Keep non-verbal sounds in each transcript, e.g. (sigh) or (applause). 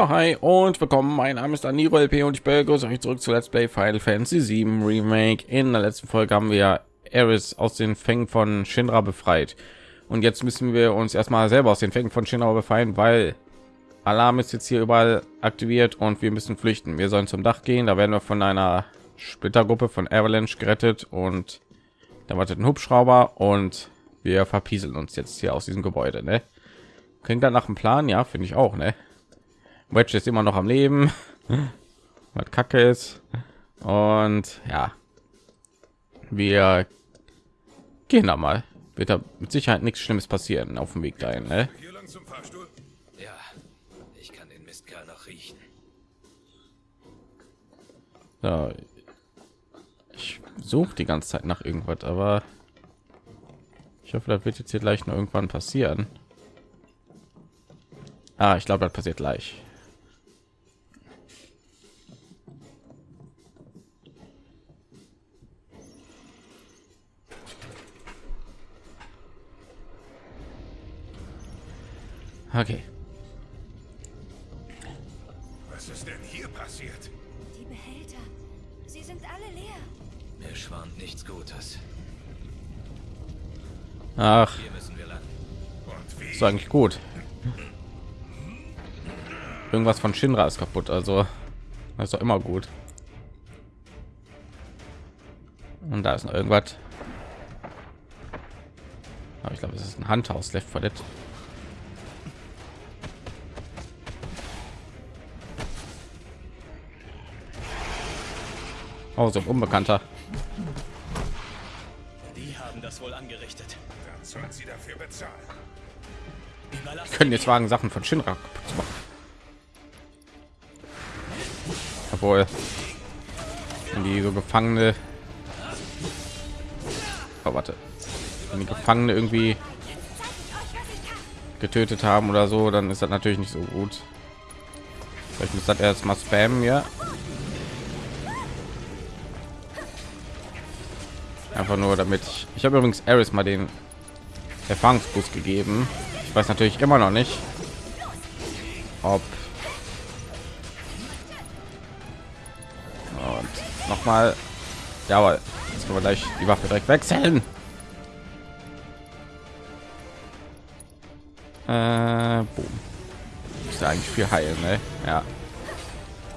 Ja, hi und willkommen. Mein Name ist Aniro LP und ich begrüße euch zurück zu Let's Play Final Fantasy 7 Remake. In der letzten Folge haben wir Eris aus den Fängen von Shinra befreit. Und jetzt müssen wir uns erstmal selber aus den Fängen von Shinra befreien, weil Alarm ist jetzt hier überall aktiviert und wir müssen flüchten. Wir sollen zum Dach gehen, da werden wir von einer Splittergruppe von Avalanche gerettet und da wartet ein Hubschrauber und wir verpieseln uns jetzt hier aus diesem Gebäude, ne? Klingt dann nach dem Plan, ja, finde ich auch, ne? Wedge ist immer noch am Leben, (laughs) was Kacke ist. Und ja, wir gehen da mal. Wird da mit Sicherheit nichts Schlimmes passieren auf dem Weg dahin. Ne? Hier lang zum Fahrstuhl? Ja, ich kann den Mistkerl noch riechen. So. Ich suche die ganze Zeit nach irgendwas, aber ich hoffe, das wird jetzt hier gleich noch irgendwann passieren. Ah, ich glaube, das passiert gleich. Okay. Was ist denn hier passiert? Die Behälter. Sie sind alle leer. Mir schwant nichts Gutes. Ach, Hier müssen wir lang. Und wie? ist eigentlich gut. Irgendwas von Shinra ist kaputt, also das ist doch immer gut. Und da ist noch irgendwas. Aber ich glaube, es ist ein Handhaus Left 4 Dead. Oh, so ein Unbekannter. Die haben das wohl angerichtet. Dann sollen sie dafür bezahlen. Überlassen können jetzt wagen Sachen von Shinra kaputt zu machen. Obwohl wenn die so Gefangene oh, warte wenn die Gefangene irgendwie getötet haben oder so, dann ist das natürlich nicht so gut. Vielleicht muss das erst mal spammen, ja. Einfach nur damit ich, ich habe übrigens Eris mal den Erfahrungsboost gegeben. Ich weiß natürlich immer noch nicht, ob und noch mal ja, aber jetzt können wir gleich die Waffe direkt wechseln. Äh, boom. Ist ja eigentlich viel heilen, ne? Ja.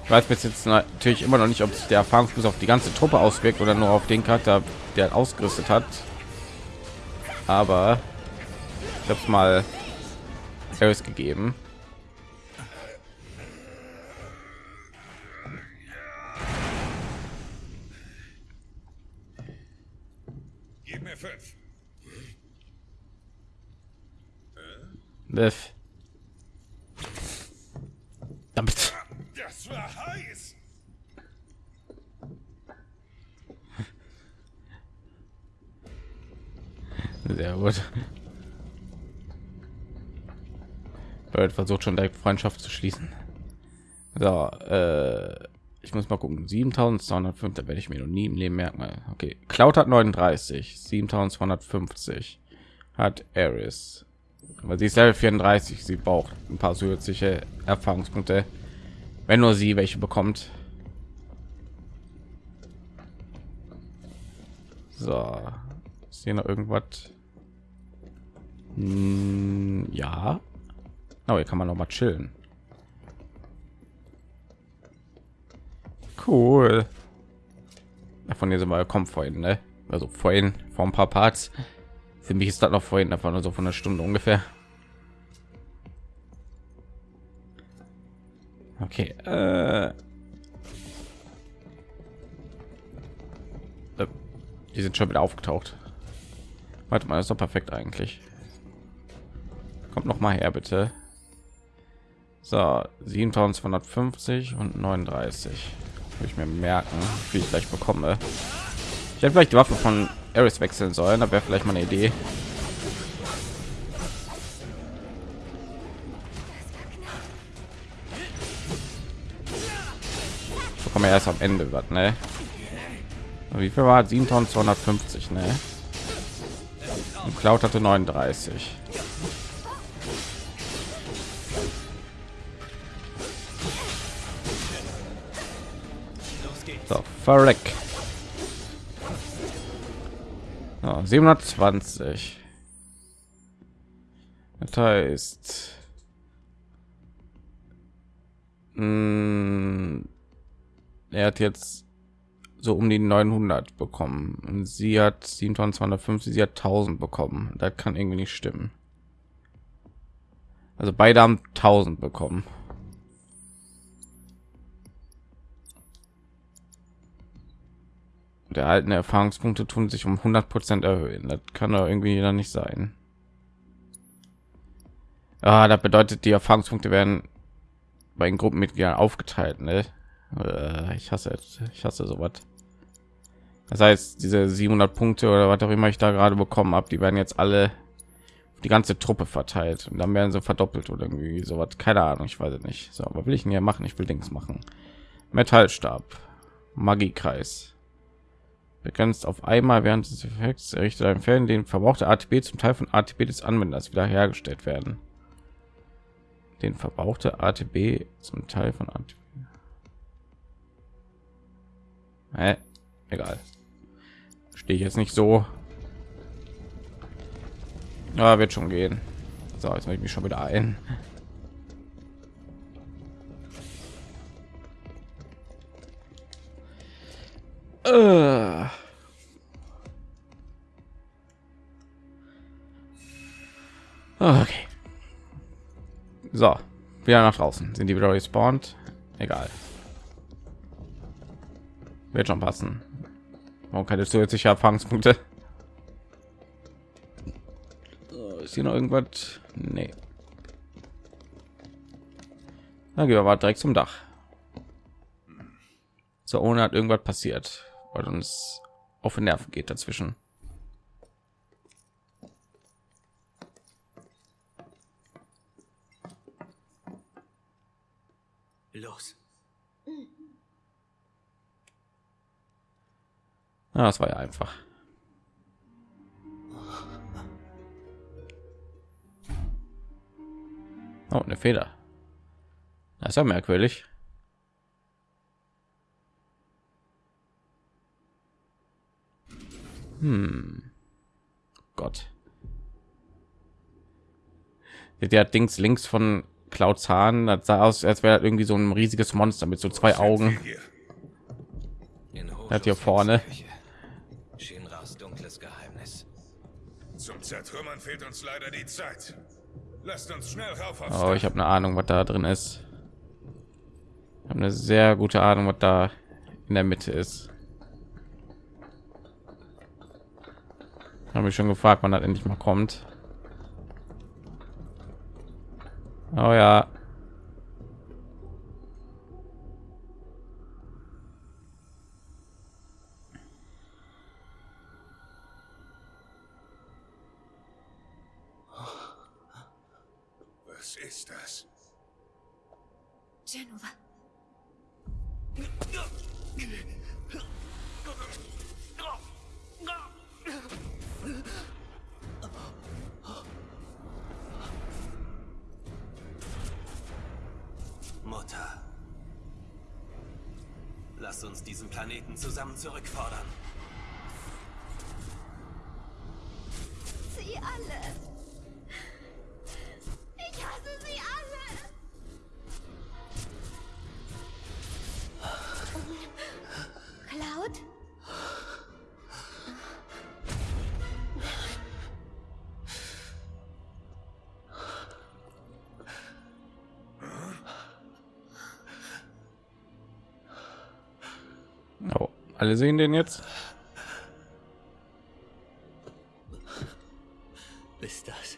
Ich weiß bis jetzt natürlich immer noch nicht, ob sich der Erfahrungsboost auf die ganze Truppe auswirkt oder nur auf den Charakter, der ausgerüstet hat. Aber ich habe es mal gegeben. Gib mir fünf. Liv. Damit. Das war heiß. Sehr gut. Bird versucht schon direkt Freundschaft zu schließen. So, äh, ich muss mal gucken. 7205, da werde ich mir noch nie im Leben merken. Okay, Cloud hat 39, 7250 hat Eris. Aber sie ist Level 34, sie braucht ein paar zusätzliche Erfahrungspunkte, wenn nur sie welche bekommt. So, ist hier noch irgendwas? Hm, ja. Oh, hier kann man noch mal chillen. Cool. Davon hier sind wir kommen vorhin, ne? Also vorhin vor ein paar Parts. Für mich ist das noch vorhin einfach nur so von einer Stunde ungefähr. Okay. Äh. Äh, Die sind schon wieder aufgetaucht. Warte mal, ist doch perfekt eigentlich. Kommt noch mal her, bitte. So, 7250 und 39. Will ich mir merken, wie ich gleich bekomme. Ich hätte vielleicht die Waffe von Eris wechseln sollen, da wäre vielleicht mal eine Idee. Ich bekomme erst am Ende was, ne? Wie viel war 7250, ne? Und Cloud hatte 39. verreck. So, 720. Das heißt, mh, er hat jetzt so um die 900 bekommen und sie hat 7250, sie hat 1000 bekommen. Das kann irgendwie nicht stimmen. Also beide haben 1000 bekommen. Der alten Erfahrungspunkte tun sich um 100 Prozent erhöhen. Das kann doch irgendwie dann nicht sein. Ah, das bedeutet, die Erfahrungspunkte werden bei den Gruppenmitgliedern aufgeteilt. Ne? Äh, ich hasse. Ich hasse sowas. Das heißt, diese 700 Punkte oder was auch immer ich da gerade bekommen habe, die werden jetzt alle die ganze Truppe verteilt und dann werden sie verdoppelt oder irgendwie sowas. Keine Ahnung, ich weiß es nicht. So, was will ich denn hier machen? Ich will Dings machen. Metallstab, Magiekreis. Begrenzt auf einmal während des Effekts errichtet ein Fällen, den verbrauchte ATP zum Teil von ATP des Anwenders wiederhergestellt werden. Den verbrauchte ATP zum Teil von ATP. Hä? Egal. Stehe ich jetzt nicht so. Ja, wird schon gehen. So, jetzt mache ich mich schon wieder ein. Äh. Okay. So, wieder nach draußen. Sind die wieder respawned? Egal. Wird schon passen. Warum keine zusätzliche Erfahrungspunkte? Ist hier noch irgendwas? Nee. Na, gehen wir mal direkt zum Dach. So, ohne hat irgendwas passiert, weil uns auf den Nerven geht dazwischen. Ah, das war ja einfach. Oh, eine Feder. Das ist ja merkwürdig. Hm. Gott. Der Dings links von Clouds Hahn, das sah aus, als wäre irgendwie so ein riesiges Monster mit so zwei Augen. Hat hier vorne. Zertrümmern fehlt uns leider die Zeit. Lasst uns schnell rauf Oh, ich habe eine Ahnung, was da drin ist. Ich habe eine sehr gute Ahnung, was da in der Mitte ist. Habe ich schon gefragt, wann das endlich mal kommt. Oh ja. Was ist das? Genova. Mutter. Lass uns diesen Planeten zusammen zurückfordern. Alle sehen den jetzt. Bist das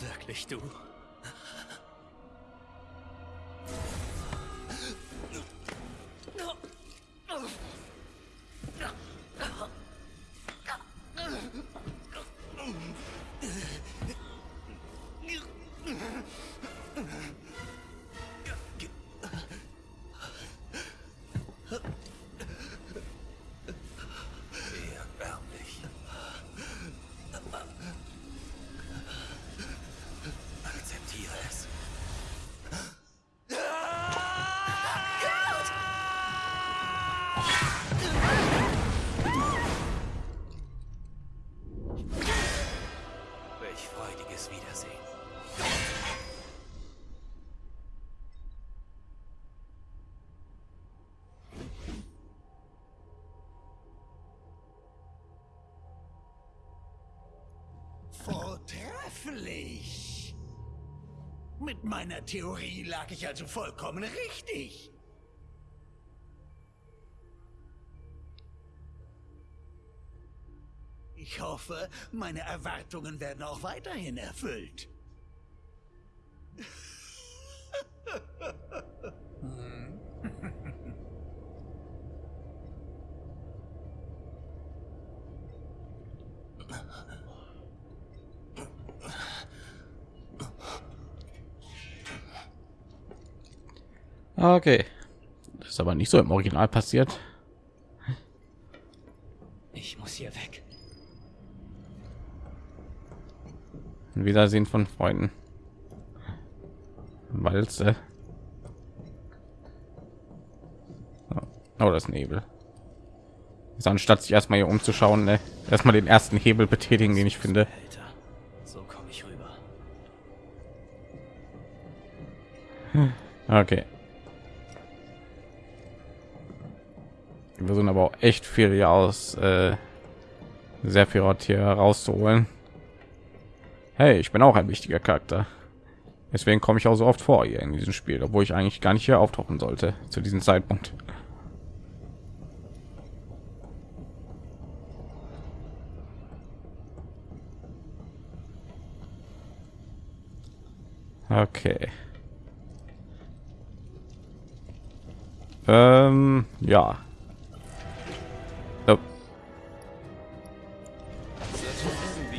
wirklich du? Endlich! Mit meiner Theorie lag ich also vollkommen richtig. Ich hoffe, meine Erwartungen werden auch weiterhin erfüllt. Okay. Das ist aber nicht so im Original passiert. Ich muss hier weg. Ein Wiedersehen von Freunden. Walze. Oh, das ist Nebel. Ist anstatt sich erstmal hier umzuschauen, ne? erstmal den ersten Hebel betätigen, den ich finde. So komme ich rüber. Okay. Wir versuchen aber auch echt viel hier aus äh, sehr viel Ort hier rauszuholen. Hey, ich bin auch ein wichtiger Charakter. Deswegen komme ich auch so oft vor hier in diesem Spiel, obwohl ich eigentlich gar nicht hier auftauchen sollte zu diesem Zeitpunkt. Okay. Ähm, ja.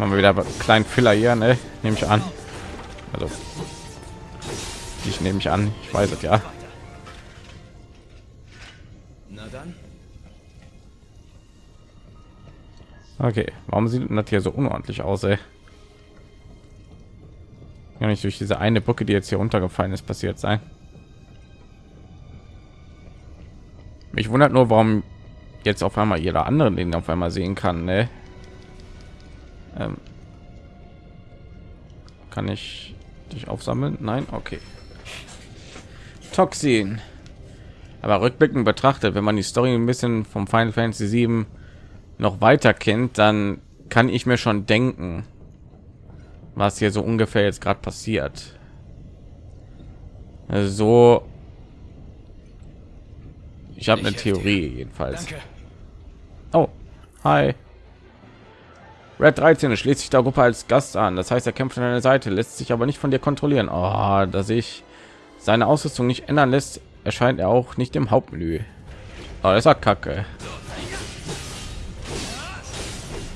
Machen wir wieder einen kleinen Filler hier, ne? Nehme ich an. Also, ich nehme mich an. Ich weiß es ja. Na dann, Okay, warum sieht das hier so unordentlich aus, ey? Ja, nicht durch diese eine Brücke, die jetzt hier runtergefallen ist, passiert sein. Mich wundert nur, warum jetzt auf einmal jeder andere den auf einmal sehen kann. Ne? Ähm, kann ich dich aufsammeln? Nein, okay. Toxin. Aber rückblickend betrachtet, wenn man die Story ein bisschen vom Final Fantasy 7 noch weiter kennt, dann kann ich mir schon denken, was hier so ungefähr jetzt gerade passiert. Also so ich habe eine Theorie jedenfalls. Oh, hi. Red 13 schließt sich der Gruppe als Gast an. Das heißt, er kämpft an deiner Seite, lässt sich aber nicht von dir kontrollieren. Oh, dass ich seine Ausrüstung nicht ändern lässt, erscheint er auch nicht im Hauptmenü. Oh, das war Kacke.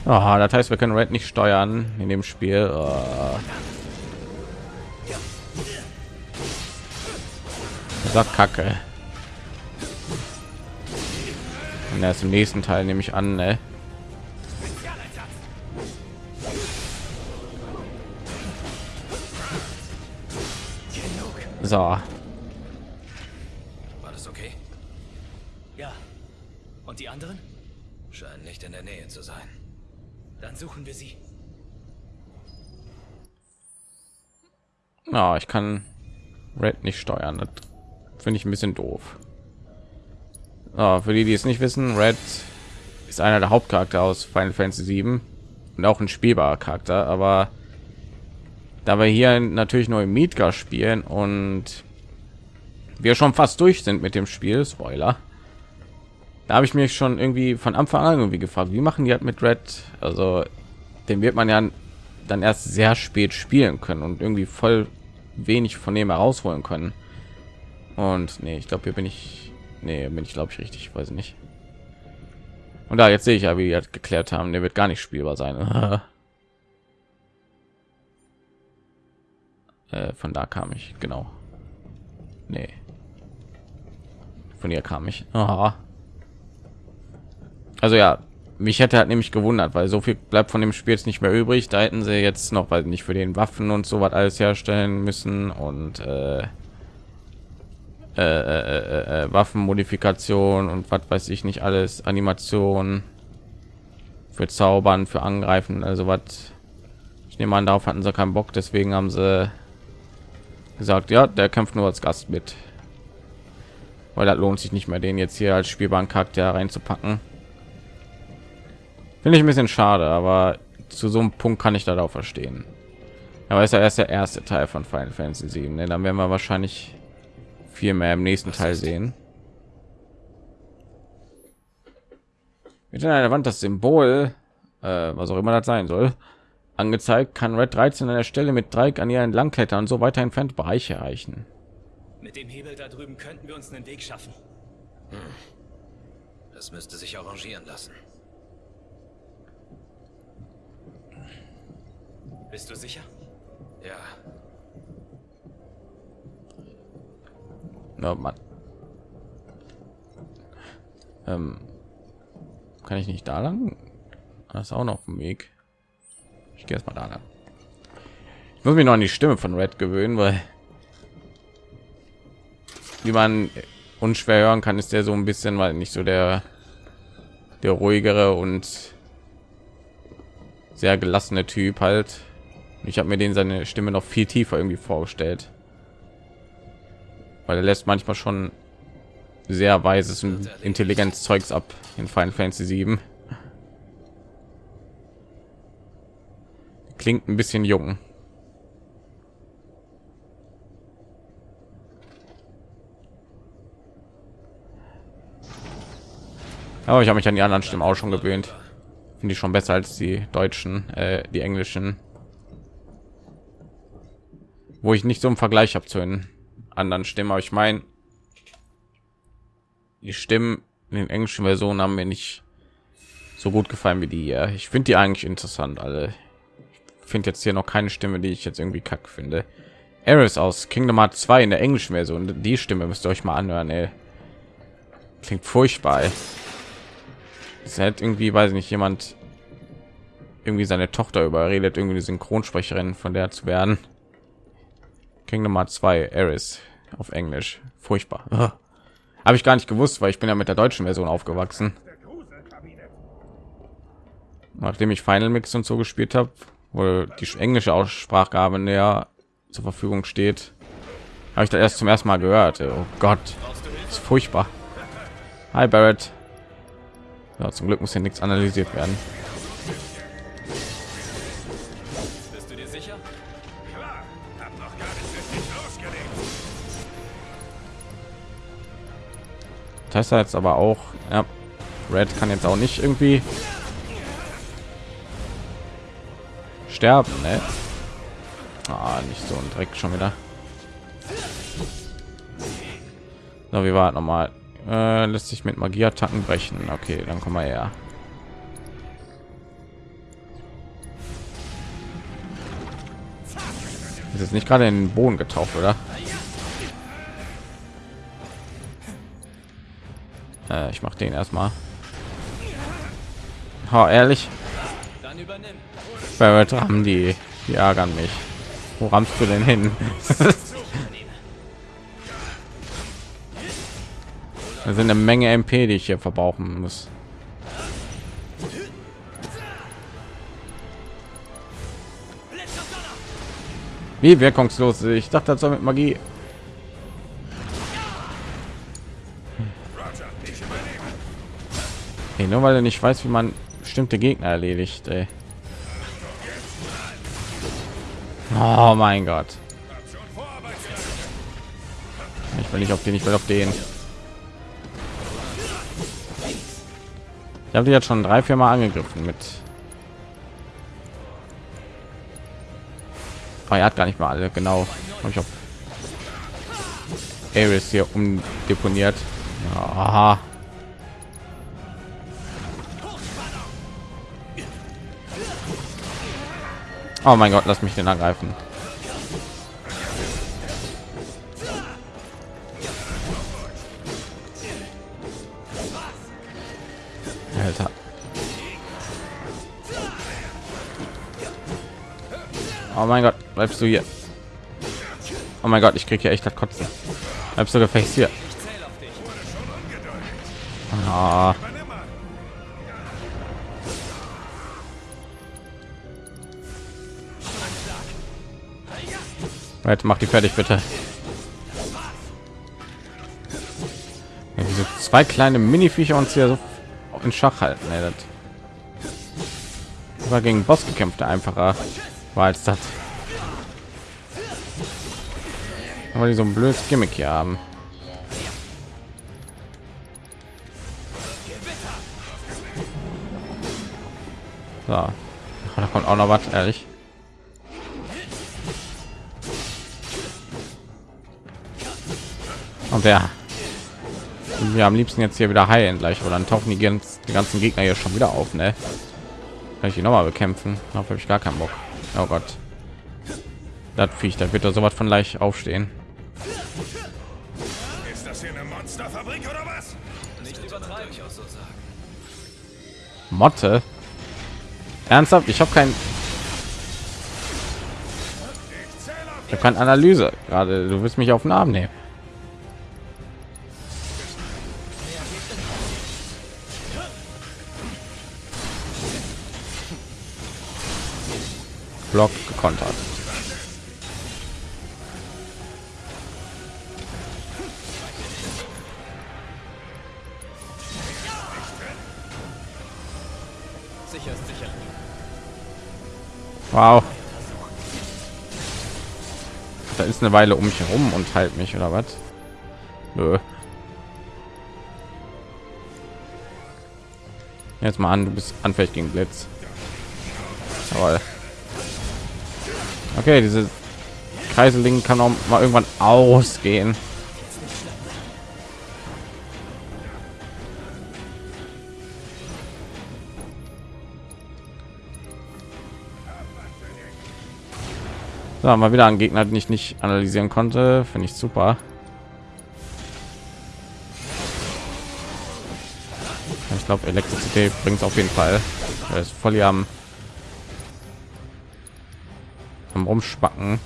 Oh, das heißt, wir können Red nicht steuern in dem Spiel. Oh. Das war Kacke. Und erst im nächsten Teil nehme ich an, ne? So, war das okay? Ja. Und die anderen? Scheinen nicht in der Nähe zu sein. Dann suchen wir sie. ja, ich kann Red nicht steuern. Das finde ich ein bisschen doof. Ah, für die, die es nicht wissen, Red ist einer der Hauptcharakter aus Final Fantasy 7 und auch ein spielbarer Charakter, aber da wir hier natürlich nur im Midgar spielen und wir schon fast durch sind mit dem Spiel, Spoiler, da habe ich mich schon irgendwie von Anfang an irgendwie gefragt, wie machen die halt mit Red? Also, den wird man ja dann erst sehr spät spielen können und irgendwie voll wenig von dem herausholen können. Und nee, ich glaube, hier bin ich, nee, bin ich glaube ich richtig, ich weiß nicht. Und da jetzt sehe ich ja, wie die halt geklärt haben, der wird gar nicht spielbar sein. (laughs) äh, von da kam ich, genau. Nee. Von ihr kam ich. Aha. Also ja, mich hätte halt nämlich gewundert, weil so viel bleibt von dem Spiel jetzt nicht mehr übrig. Da hätten sie jetzt noch, weil nicht für den Waffen und so was alles herstellen müssen und äh, äh, äh, äh, Waffenmodifikation und was weiß ich nicht alles, Animation für Zaubern, für Angreifen, also was. Ich nehme an, darauf hatten sie keinen Bock, deswegen haben sie gesagt, ja, der kämpft nur als Gast mit, weil das lohnt sich nicht mehr, den jetzt hier als spielbaren Charakter reinzupacken. Finde ich ein bisschen schade, aber zu so einem Punkt kann ich da auch verstehen. Aber ist ja erst der erste Teil von Final Fantasy 7. Ne? Dann werden wir wahrscheinlich viel mehr im nächsten Teil sehen. Mit der Wand das Symbol, äh, was auch immer das sein soll, angezeigt, kann Red 13 an der Stelle mit Dreieck an ihr entlang klettern und so weiter entfernt Bereiche erreichen. Mit dem Hebel da drüben könnten wir uns einen Weg schaffen. Das müsste sich arrangieren lassen. Bist du sicher? Ja, Na, Mann. Ähm, kann ich nicht da lang? Das ist auch noch auf dem Weg. Ich gehe erst mal da lang. Ich muss mich noch an die Stimme von Red gewöhnen, weil wie man unschwer hören kann, ist der so ein bisschen, weil nicht so der der ruhigere und sehr gelassene Typ halt. Ich habe mir den seine Stimme noch viel tiefer irgendwie vorgestellt weil er lässt manchmal schon sehr weises und intelligentes Zeugs ab in Final Fantasy 7. Klingt ein bisschen jung. Aber ich habe mich an die anderen Stimmen auch schon gewöhnt. Finde ich schon besser als die deutschen, äh, die englischen. Wo ich nicht so im Vergleich habe zu den anderen Stimmen, aber ich meine, die Stimmen in den englischen Versionen haben mir nicht so gut gefallen wie die hier. Ich finde die eigentlich interessant, alle. Finde jetzt hier noch keine Stimme, die ich jetzt irgendwie kack finde. Eris aus Kingdom Hearts 2 in der englischen Version. Die Stimme müsst ihr euch mal anhören, ey. Klingt furchtbar. Es hat irgendwie, weiß ich nicht, jemand irgendwie seine Tochter überredet, irgendwie die Synchronsprecherin von der zu werden. Kingdom Hearts 2 Eris auf Englisch. Furchtbar. (laughs) Habe ich gar nicht gewusst, weil ich bin ja mit der deutschen Version aufgewachsen. Nachdem ich Final Mix und so gespielt habe, wo die englische Aussprache näher zur Verfügung steht, habe ich da erst zum ersten Mal gehört. Oh Gott, ist furchtbar. Hi Barrett. Ja, zum Glück muss hier nichts analysiert werden. Bist du dir sicher? Klar, hab noch gar nicht richtig losgelegt. Das heißt jetzt aber auch, ja, Red kann jetzt auch nicht irgendwie sterben, ne? Ah, nicht so ein Dreck schon wieder. So, wie war noch mal? Äh, lässt sich mit Magieattacken brechen. Okay, dann kommen wir her. Ist jetzt nicht gerade in den Boden getaucht, oder? Äh, ich mache den erstmal. Oh, ehrlich, Dann übernimm. Barrett haben die, die ärgern mich. Wo rammst du denn hin? (laughs) Das sind eine Menge MP, die ich hier verbrauchen muss. Wie wirkungslos? Ich dachte, das soll mit Magie. Hey, nur weil er nicht weiß, wie man bestimmte Gegner erledigt. Ey. Oh mein Gott. Ich will nicht auf den, ich will auf den. Ich habe die jetzt schon drei, vier Mal angegriffen mit. Oh, er hat gar nicht mal alle genau. Hab ich auf Ares hier umdeponiert. Aha. Oh mein Gott, lass mich den angreifen. Alter. Oh mein Gott, bleibst du hier? Oh mein Gott, ich kriege hier echt das Kotzen. Bleibst du gefecht hier? Zähle Right, mach die fertig bitte. Ja, diese zwei kleine Mini-Viecher uns hier so in Schach halten. Ey, das war gegen Boss gekämpft, der einfacher war als das. weil die so ein blödes Gimmick hier haben. So. Da kommt auch noch was, ehrlich. Der wir am liebsten jetzt hier wieder heilen gleich, oder dann tauchen die, ganz, die ganzen Gegner hier schon wieder auf, ne? Kann ich die noch mal bekämpfen? Darauf habe ich gar keinen Bock. Oh Gott. Das Viech, da wird da sowas von leicht aufstehen. Ist das hier eine Monsterfabrik oder was? Nicht übertreiben. Ich auch so sagen. Motte? Ernsthaft? Ich habe kein ich habe keine Analyse gerade. Du willst mich auf den Arm nehmen. Block gekontert. Sicher ist sicher. Wow. Da ist eine Weile um mich herum und halt mich oder was? Nö. Jetzt mal an, du bist anfällig gegen Blitz. Jawohl. Okay, diese Kreiseling kann auch mal irgendwann ausgehen. So, mal wieder ein Gegner, den ich nicht analysieren konnte, finde ich super. Ich glaube, Elektrizität bringt es auf jeden Fall. Er ist voll am am rumspacken.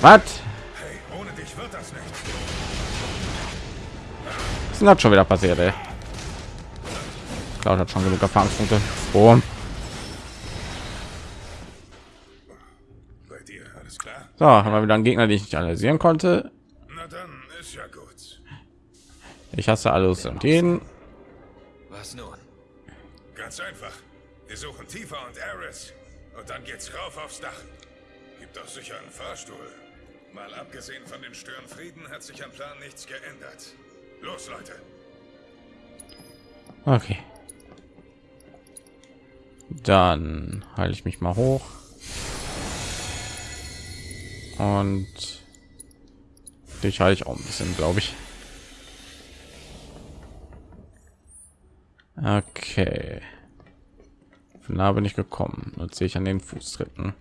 Was? Hey, ohne dich wird das nicht. Was ist denn schon wieder passiert, ey? Cloud hat schon genug Erfahrungspunkte. Oh. Bei dir, alles klar? So, haben wir wieder einen Gegner, den ich nicht analysieren konnte. Na dann, ist ja gut. Ich hasse alles und jeden. Was nun? Ganz einfach. Wir suchen Tifa und Ares. Und dann geht's rauf aufs Dach. Gibt doch sicher einen Fahrstuhl. Mal abgesehen von den Störenfrieden hat sich am Plan nichts geändert. Los, Leute. Okay. Dann halte ich mich mal hoch. Und dich halte ich auch ein bisschen, glaube ich. Okay. Von nah bin ich gekommen. Jetzt sehe ich an den Fußtritten.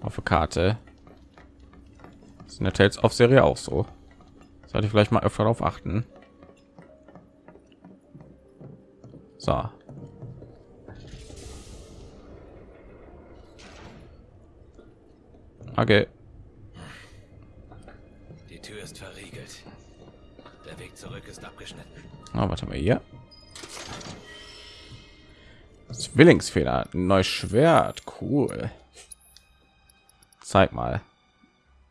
Auf der Karte. Das ist in der Tales of Serie auch so. Sollte ich vielleicht mal öfter darauf achten. So. Okay. Die Tür ist verriegelt. Der Weg zurück ist abgeschnitten. Ah, warte mal hier. Zwillingsfehler, neues Schwert, cool. Zeig mal.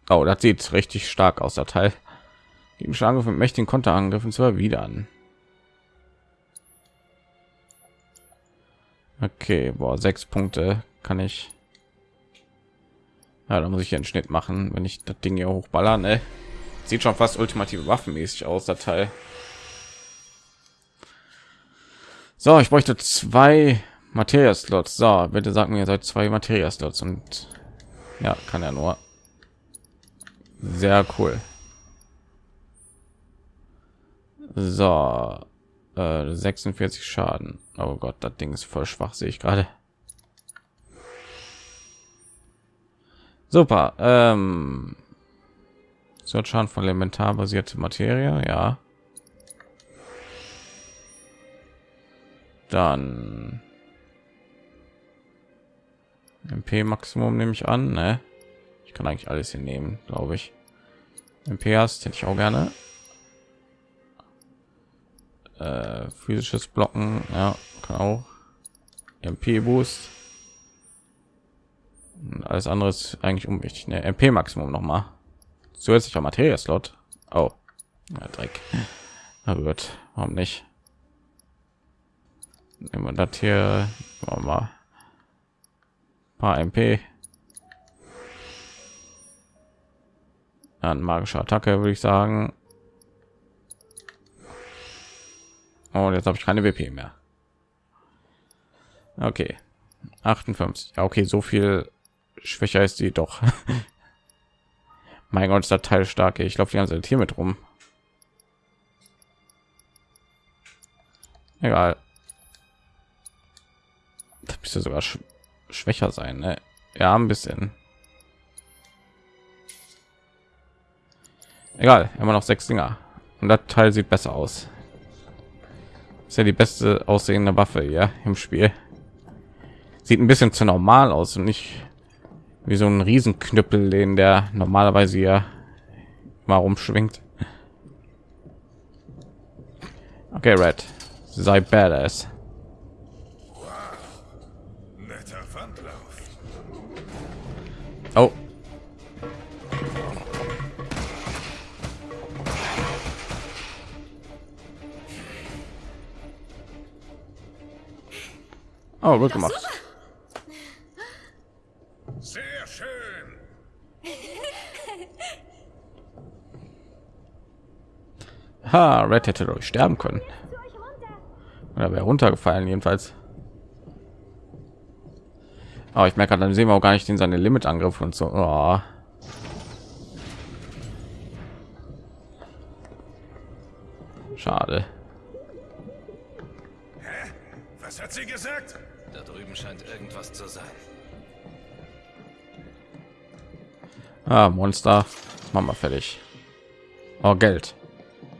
Oh, das sieht richtig stark aus, der Teil. Gegen Angriff mit mächtigen Konterangriffen zu erwidern. Okay, boah, sechs Punkte kann ich. Ja, da muss ich einen Schnitt machen, wenn ich das Ding hier hochballern. Ne? Sieht schon fast ultimative Waffenmäßig aus, der Teil. So, ich bräuchte zwei Materia-Slots. So, bitte sag mir, seid zwei Materia-Slots und ja, kann er nur. Sehr cool. So, äh, 46 Schaden. Oh Gott, das Ding ist voll schwach, sehe ich gerade. Super. Ähm, so Schaden von elementarbasierte Materie, ja. Dann MP Maximum nehme ich an, ne? Ich kann eigentlich alles hier nehmen, glaube ich. MP hast hätte ich auch gerne. Äh, physisches Blocken, ja, kann auch. MP Boost. Alles andere ist eigentlich unwichtig. Ne? MP Maximum noch mal. Zusätzlicher Materie Slot. Oh, ja, Dreck. Na gut, warum nicht? Nehmen wir das hier. Machen wir mal. Paar MP. Dann magische Attacke, würde ich sagen. Und jetzt habe ich keine WP mehr. Okay. 58. Ja, okay, so viel schwächer ist sie doch. (laughs) mein Gott, ist der Teil stark. Ich glaube, die ganze Zeit hier mit rum. Egal. Das müsste sogar sch schwächer sein, ne? Ja, ein bisschen. Egal, immer noch sechs Dinger. Und das Teil sieht besser aus. Ist ja die beste aussehende Waffe ja im Spiel. Sieht ein bisschen zu normal aus und nicht wie so ein Riesenknüppel, den der normalerweise ja mal rumschwingt. Okay, Red, sei badass. Oh. Oh, gut gemacht. Sehr schön. Ha, Red hätte durch sterben können. Oder wäre runtergefallen jedenfalls. Aber ich merke, dann sehen wir auch gar nicht den seine Limit-Angriff und so. Oh. Schade. Was hat sie gesagt? Da drüben scheint irgendwas zu sein. Ah, Monster. Machen wir fertig. Oh, Geld.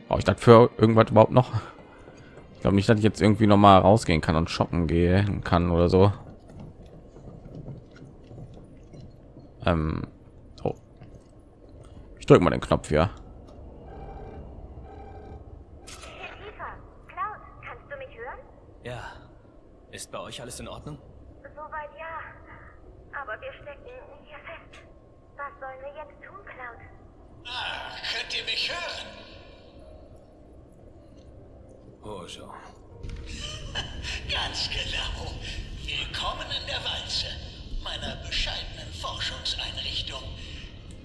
Brauche ich das für irgendwas überhaupt noch? Ich glaube nicht, dass ich jetzt irgendwie noch mal rausgehen kann und shoppen gehen kann oder so. Ähm, oh. Ich drücke mal den Knopf hier. Eva, Cloud, kannst du mich hören? Ja. Ist bei euch alles in Ordnung? Soweit ja. Aber wir stecken hier fest. Was sollen wir jetzt tun, Cloud? Ah, könnt ihr mich hören? Hojo. (laughs) Ganz genau. Willkommen in der Walze, meiner bescheidenen Forschungseinrichtung.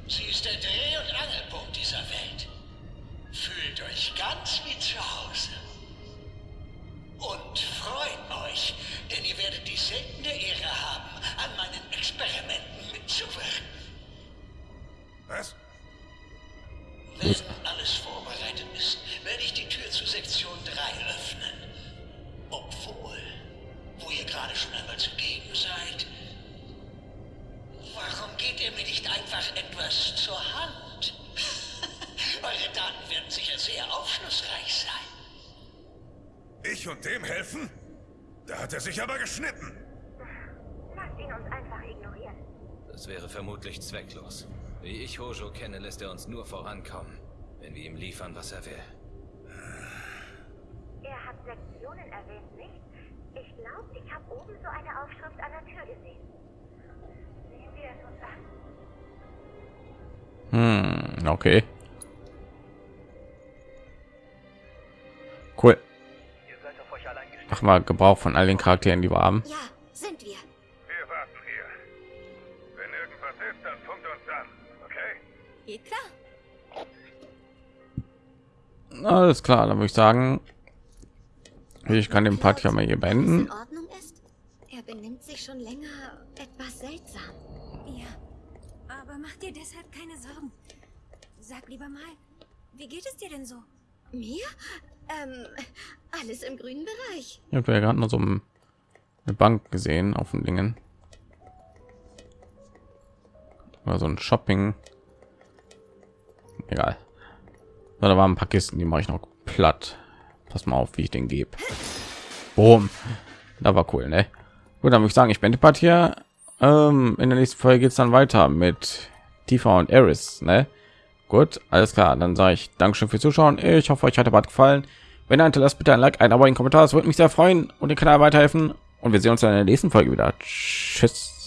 Sie ist der Dreh- und Angelpunkt dieser Welt. Fühlt euch ganz wie zu Hause. Und freut euch, denn ihr werdet die seltene Ehre haben, an meinen Experimenten mitzuwirken. Was? Wenn alles vorbereitet ist, werde ich die Tür zu Sektion 3 öffnen. Obwohl, wo ihr gerade schon einmal zugegen seid, warum geht ihr mir nicht einfach etwas zur Hand? (laughs) Eure Daten werden sicher sehr aufschlussreich sein. Ich und dem helfen? Da hat er sich aber geschnitten. Lasst ihn uns einfach ignorieren. Das wäre vermutlich zwecklos. Wie ich Hojo kenne, lässt er uns nur vorankommen, wenn wir ihm liefern, was er will. Er hat Sektionen erwähnt, nicht? Ich glaube, ich habe oben so eine Aufschrift an der Tür gesehen. Sehen wir es uns an. Hm, okay. Cool. Mach mal Gebrauch von all den Charakteren, die wir haben. Ja, sind wir. Wir warten hier. Wenn irgendwas ist, dann funkt uns an. Okay? Geht klar. Alles klar, dann würde ich sagen, ich kann den Part ja mal hier beenden. in Ordnung ist? Er benimmt sich schon länger etwas seltsam. Ja, aber mach dir deshalb keine Sorgen. Sag lieber mal, wie geht es dir denn so? Mir? Ähm, alles im grünen Bereich. Ich habe ja gerade noch so ein- eine Bank gesehen auf den Dingen. Oder so ein Shopping. Egal. So, da waren ein paar Kisten, die mache ich noch platt. Pass mal auf, wie ich den gebe. Boom. Da war cool, ne? Gut, dann würde ich sagen, ich bin die Part hier. Ähm, in der nächsten Folge geht es dann weiter mit Tifa und Eris, ne? Gut, alles klar. Dann sage ich Dankeschön fürs Zuschauen. Ich hoffe, euch hat der Part gefallen. Wenn ihr hinterlasst bitte ein Like, ein Abo, ein Kommentar. Das würde mich sehr freuen und den Kanal weiterhelfen. Und wir sehen uns dann in der nächsten Folge wieder. Tschüss.